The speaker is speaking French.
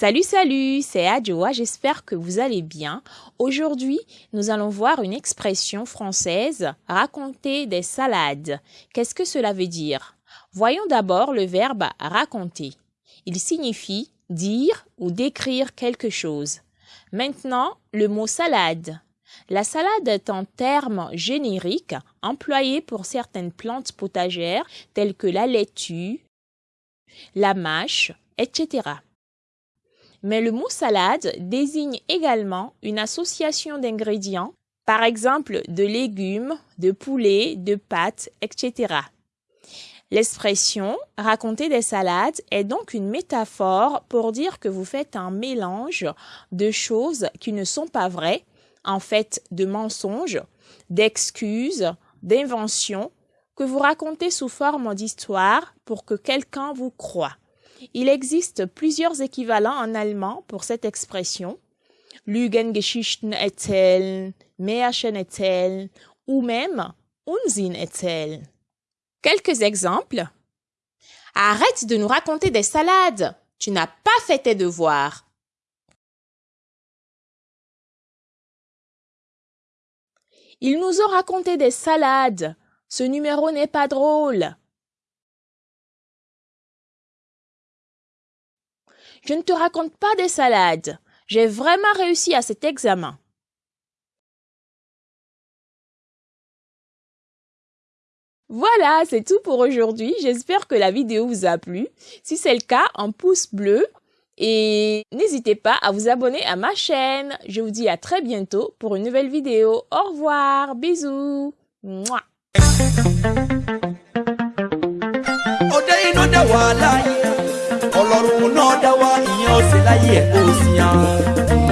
Salut, salut, c'est Adjoa, j'espère que vous allez bien. Aujourd'hui, nous allons voir une expression française, raconter des salades. Qu'est-ce que cela veut dire? Voyons d'abord le verbe raconter. Il signifie dire ou décrire quelque chose. Maintenant, le mot salade. La salade est un terme générique employé pour certaines plantes potagères telles que la laitue, la mâche, etc. Mais le mot salade désigne également une association d'ingrédients, par exemple de légumes, de poulet, de pâtes, etc. L'expression raconter des salades est donc une métaphore pour dire que vous faites un mélange de choses qui ne sont pas vraies, en fait de mensonges, d'excuses, d'inventions, que vous racontez sous forme d'histoire pour que quelqu'un vous croie. Il existe plusieurs équivalents en allemand pour cette expression. Lügengeschichten erzählen, Märchen erzählen ou même Unsinn erzählen. Quelques exemples. Arrête de nous raconter des salades. Tu n'as pas fait tes devoirs. Ils nous ont raconté des salades. Ce numéro n'est pas drôle. Je ne te raconte pas des salades. J'ai vraiment réussi à cet examen. Voilà, c'est tout pour aujourd'hui. J'espère que la vidéo vous a plu. Si c'est le cas, un pouce bleu et n'hésitez pas à vous abonner à ma chaîne. Je vous dis à très bientôt pour une nouvelle vidéo. Au revoir, bisous. Mouah. ó sì láyé ẹ̀ kó o sì hàn.